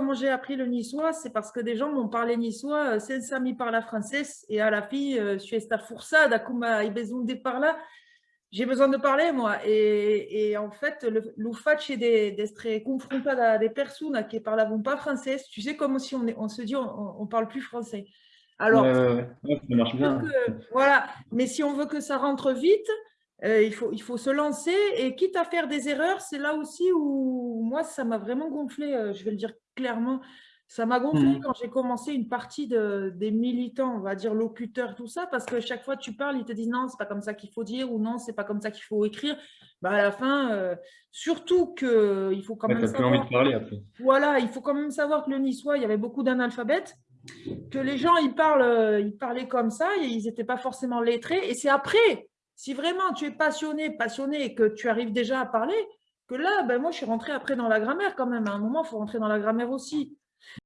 comment j'ai appris le niçois, c'est parce que des gens m'ont parlé niçois, senza mi parla français, et à la fille, je suis esta forçada, comme ai besoin de parler, j'ai besoin de parler, moi. Et, et en fait, le, le fait d'être confronté à des personnes qui ne parlent pas français, tu sais, comme si on, on se dit on ne parle plus français. Alors, ça marche bien. voilà, mais si on veut que ça rentre vite, euh, il, faut, il faut se lancer et quitte à faire des erreurs, c'est là aussi où moi, ça m'a vraiment gonflé, euh, je vais le dire clairement, ça m'a gonflé mmh. quand j'ai commencé une partie de, des militants, on va dire locuteurs, tout ça, parce que chaque fois que tu parles, ils te disent non, c'est pas comme ça qu'il faut dire ou non, c'est pas comme ça qu'il faut écrire. Bah, à la fin, euh, surtout qu'il faut quand même savoir... Envie de parler après. Voilà, il faut quand même savoir que le niçois, il y avait beaucoup d'analphabètes que les gens ils parlent, euh, ils parlaient comme ça, et ils n'étaient pas forcément lettrés. Et c'est après, si vraiment tu es passionné, passionné et que tu arrives déjà à parler, que là, ben moi je suis rentrée après dans la grammaire quand même. À un moment, il faut rentrer dans la grammaire aussi.